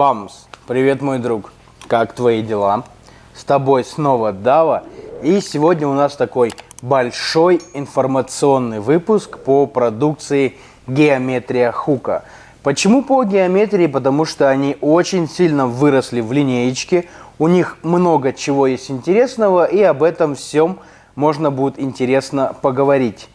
Бамс! Привет, мой друг! Как твои дела? С тобой снова Дава. И сегодня у нас такой большой информационный выпуск по продукции Геометрия Хука. Почему по геометрии? Потому что они очень сильно выросли в линеечке. У них много чего есть интересного, и об этом всем можно будет интересно поговорить.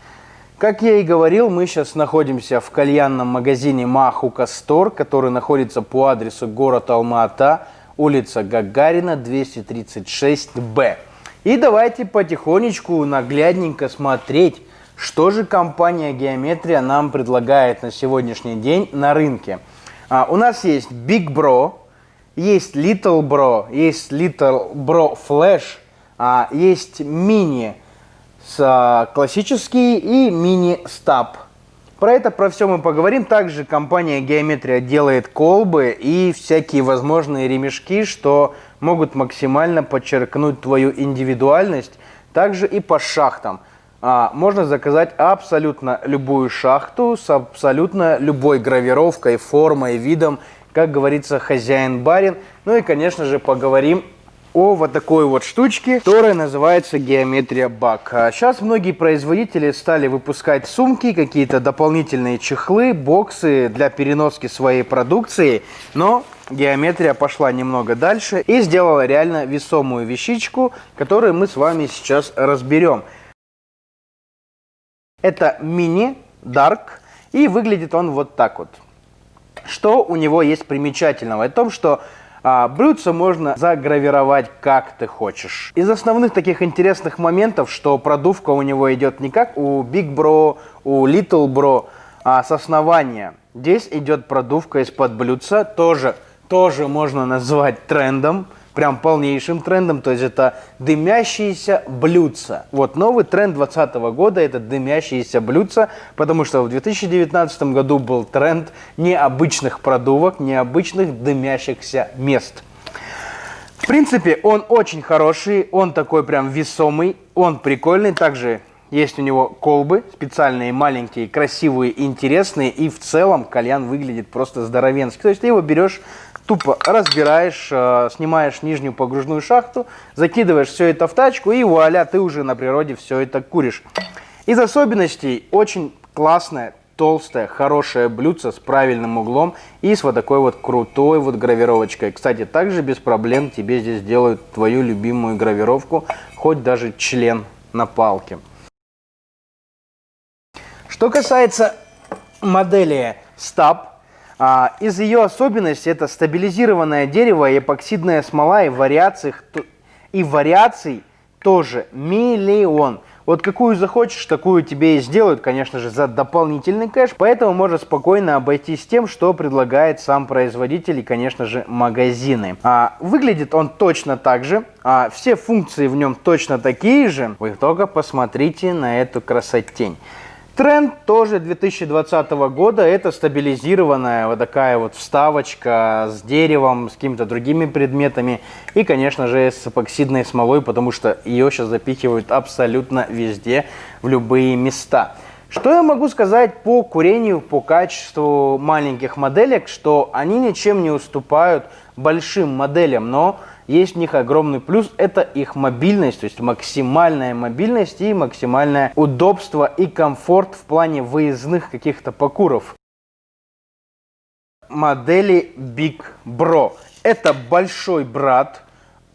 Как я и говорил, мы сейчас находимся в кальянном магазине Махука Стор, который находится по адресу город Алма-Ата, улица Гагарина, 236-Б. И давайте потихонечку, наглядненько смотреть, что же компания Геометрия нам предлагает на сегодняшний день на рынке. А, у нас есть Big Bro, есть Little Bro, есть Little Bro Flash, а, есть Mini с а, классический и мини-стаб. Про это, про все мы поговорим. Также компания Геометрия делает колбы и всякие возможные ремешки, что могут максимально подчеркнуть твою индивидуальность. Также и по шахтам. А, можно заказать абсолютно любую шахту с абсолютно любой гравировкой, формой, видом. Как говорится, хозяин-барин. Ну и, конечно же, поговорим о вот такой вот штучке, которая называется геометрия бак. Сейчас многие производители стали выпускать сумки, какие-то дополнительные чехлы, боксы для переноски своей продукции, но геометрия пошла немного дальше и сделала реально весомую вещичку, которую мы с вами сейчас разберем. Это мини Dark и выглядит он вот так вот. Что у него есть примечательного? В том, что а блюдце можно загравировать как ты хочешь. Из основных таких интересных моментов, что продувка у него идет не как у Big Bro, у Little Bro, а с основания. Здесь идет продувка из-под блюдца, тоже, тоже можно назвать трендом прям полнейшим трендом, то есть это дымящиеся блюдца. Вот новый тренд 2020 года это дымящиеся блюдца, потому что в 2019 году был тренд необычных продувок, необычных дымящихся мест. В принципе, он очень хороший, он такой прям весомый, он прикольный. Также есть у него колбы, специальные, маленькие, красивые, интересные. И в целом кальян выглядит просто здоровенский. То есть ты его берешь тупо разбираешь, э, снимаешь нижнюю погружную шахту, закидываешь все это в тачку и вуаля, ты уже на природе все это куришь. Из особенностей очень классная, толстая, хорошая блюдце с правильным углом и с вот такой вот крутой вот гравировочкой. Кстати, также без проблем тебе здесь делают твою любимую гравировку, хоть даже член на палке. Что касается модели а, из ее особенностей это стабилизированное дерево эпоксидная смола и вариаций, и вариаций тоже миллион. Вот какую захочешь, такую тебе и сделают, конечно же, за дополнительный кэш. Поэтому можно спокойно обойтись тем, что предлагает сам производитель и, конечно же, магазины. А, выглядит он точно так же. А, все функции в нем точно такие же. Вы только посмотрите на эту красотень. Тренд тоже 2020 года, это стабилизированная вот такая вот вставочка с деревом, с какими-то другими предметами и, конечно же, с эпоксидной смолой, потому что ее сейчас запихивают абсолютно везде, в любые места. Что я могу сказать по курению, по качеству маленьких моделек, что они ничем не уступают большим моделям, но есть в них огромный плюс, это их мобильность, то есть максимальная мобильность и максимальное удобство и комфорт в плане выездных каких-то покуров. Модели Big Bro. Это большой брат,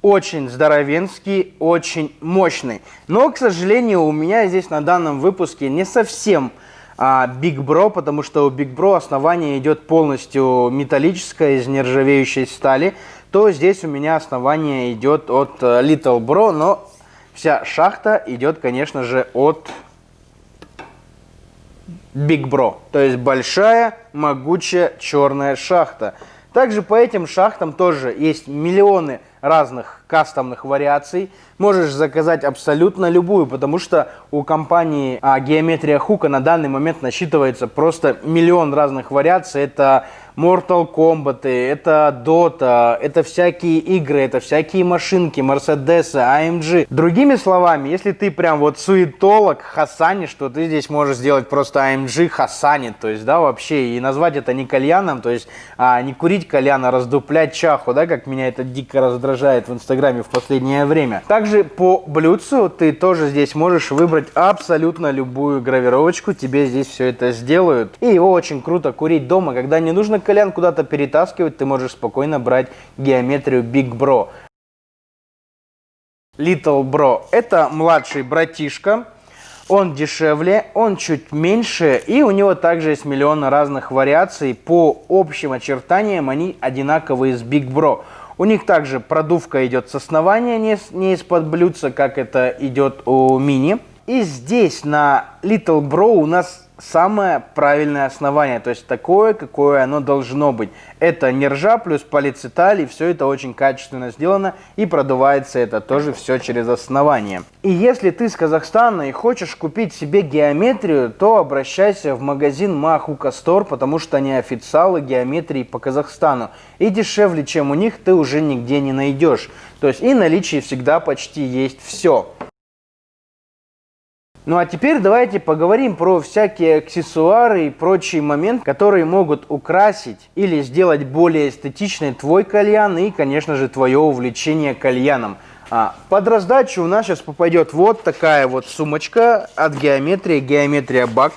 очень здоровенский, очень мощный. Но, к сожалению, у меня здесь на данном выпуске не совсем а, Big Bro, потому что у Big Bro основание идет полностью металлическое из нержавеющей стали то здесь у меня основание идет от э, Little Bro, но вся шахта идет, конечно же, от Big Bro. То есть большая, могучая черная шахта. Также по этим шахтам тоже есть миллионы разных кастомных вариаций. Можешь заказать абсолютно любую, потому что у компании а, Геометрия Хука на данный момент насчитывается просто миллион разных вариаций. Это Mortal Kombat, это Dota, это всякие игры, это всякие машинки, Mercedes, AMG. Другими словами, если ты прям вот суетолог, хасанишь, то ты здесь можешь сделать просто AMG хасанит, то есть, да, вообще, и назвать это не кальяном, то есть, а, не курить кальян, а раздуплять чаху, да, как меня это дико раздражает в Инстаграме в последнее время. Также по блюдцу ты тоже здесь можешь выбрать абсолютно любую гравировочку, тебе здесь все это сделают. И его очень круто курить дома, когда не нужно кальян куда-то перетаскивать, ты можешь спокойно брать геометрию Big Bro. Little Bro – это младший братишка, он дешевле, он чуть меньше, и у него также есть миллион разных вариаций. По общим очертаниям они одинаковые с Big Bro. У них также продувка идет с основания, не из-под блюдца, как это идет у мини. И здесь на Little Bro у нас самое правильное основание, то есть такое, какое оно должно быть. Это не ржа плюс полицеталь, и все это очень качественно сделано, и продувается это тоже все через основание. И если ты с Казахстана и хочешь купить себе геометрию, то обращайся в магазин Махука Стор, потому что они официалы геометрии по Казахстану. И дешевле, чем у них, ты уже нигде не найдешь. То есть и наличие всегда почти есть все. Ну а теперь давайте поговорим про всякие аксессуары и прочие моменты, которые могут украсить или сделать более эстетичный твой кальян и, конечно же, твое увлечение кальяном. А, под раздачу у нас сейчас попадет вот такая вот сумочка от геометрии, геометрия бак.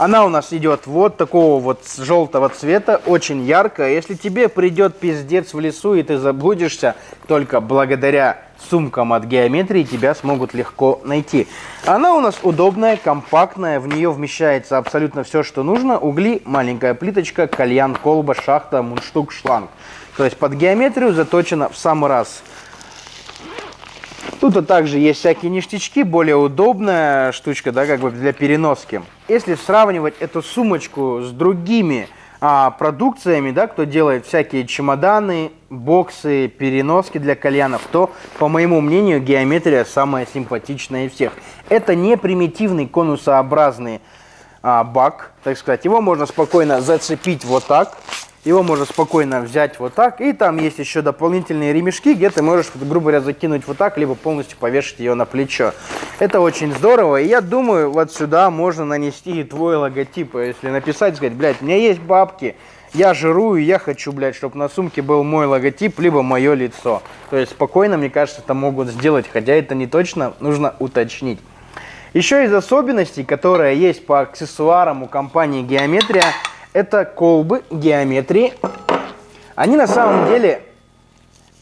Она у нас идет вот такого вот желтого цвета, очень яркая. Если тебе придет пиздец в лесу и ты заблудишься, только благодаря сумкам от геометрии тебя смогут легко найти. Она у нас удобная, компактная, в нее вмещается абсолютно все, что нужно. Угли, маленькая плиточка, кальян, колба, шахта, мундштук, шланг. То есть под геометрию заточена в самый раз. Тут также есть всякие ништячки, более удобная штучка, да, как бы для переноски. Если сравнивать эту сумочку с другими а, продукциями, да, кто делает всякие чемоданы, боксы, переноски для кальянов, то, по моему мнению, геометрия самая симпатичная из всех. Это не примитивный конусообразный а, бак, так сказать. Его можно спокойно зацепить вот так его можно спокойно взять вот так. И там есть еще дополнительные ремешки, где ты можешь, грубо говоря, закинуть вот так, либо полностью повешать ее на плечо. Это очень здорово. И я думаю, вот сюда можно нанести и твой логотип. Если написать, сказать, блядь, у меня есть бабки, я жирую, я хочу, блядь, чтобы на сумке был мой логотип, либо мое лицо. То есть спокойно, мне кажется, это могут сделать, хотя это не точно, нужно уточнить. Еще из особенностей, которые есть по аксессуарам у компании Геометрия, это колбы геометрии. Они на самом деле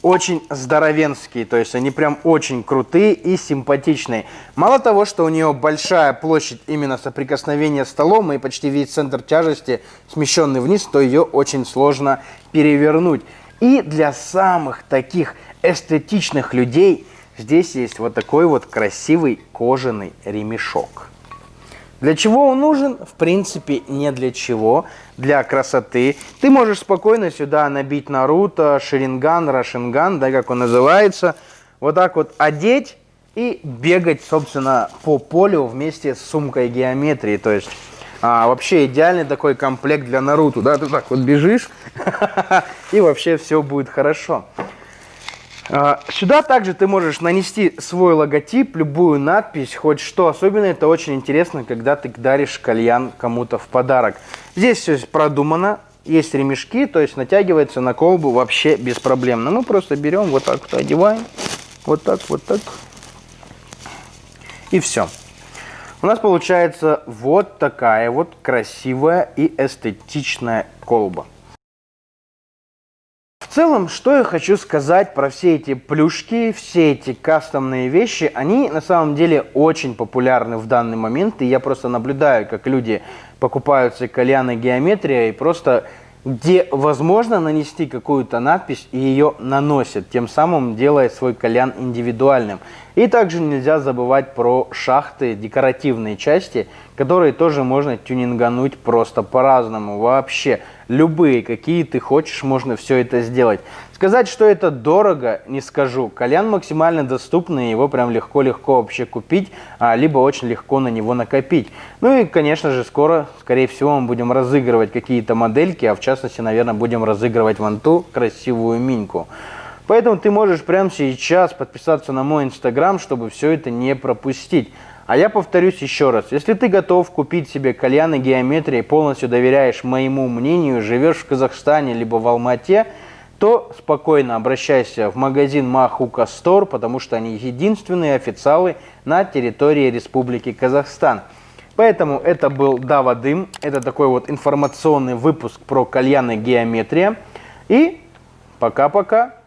очень здоровенские, то есть они прям очень крутые и симпатичные. Мало того, что у нее большая площадь именно соприкосновения с столом и почти весь центр тяжести смещенный вниз, то ее очень сложно перевернуть. И для самых таких эстетичных людей здесь есть вот такой вот красивый кожаный ремешок. Для чего он нужен? В принципе, не для чего. Для красоты. Ты можешь спокойно сюда набить Наруто, Шеринган, Рашинган, да, как он называется. Вот так вот одеть и бегать, собственно, по полю вместе с сумкой геометрии. То есть, а, вообще идеальный такой комплект для Наруто. Да, ты так вот бежишь, и вообще все будет хорошо. А, сюда также ты можешь нанести свой логотип, любую надпись, хоть что. Особенно это очень интересно, когда ты даришь кальян кому-то в подарок. Здесь все продумано, есть ремешки, то есть натягивается на колбу вообще беспроблемно. Мы просто берем, вот так вот одеваем, вот так, вот так. И все. У нас получается вот такая вот красивая и эстетичная колба. Целом, что я хочу сказать про все эти плюшки, все эти кастомные вещи, они на самом деле очень популярны в данный момент, и я просто наблюдаю, как люди покупают себе кальяны геометрия и просто где возможно нанести какую-то надпись и ее наносят, тем самым делая свой кальян индивидуальным. И также нельзя забывать про шахты, декоративные части, которые тоже можно тюнингануть просто по-разному вообще. Любые, какие ты хочешь, можно все это сделать. Сказать, что это дорого, не скажу. Кальян максимально доступный, его прям легко-легко вообще купить, а, либо очень легко на него накопить. Ну и, конечно же, скоро, скорее всего, мы будем разыгрывать какие-то модельки, а в частности, наверное, будем разыгрывать вон ту красивую миньку. Поэтому ты можешь прямо сейчас подписаться на мой инстаграм, чтобы все это не пропустить. А я повторюсь еще раз, если ты готов купить себе кальяны геометрии, полностью доверяешь моему мнению, живешь в Казахстане либо в Алмате, то спокойно обращайся в магазин Махука Стор, потому что они единственные официалы на территории Республики Казахстан. Поэтому это был Дава Дым, это такой вот информационный выпуск про кальяны геометрия. И пока-пока.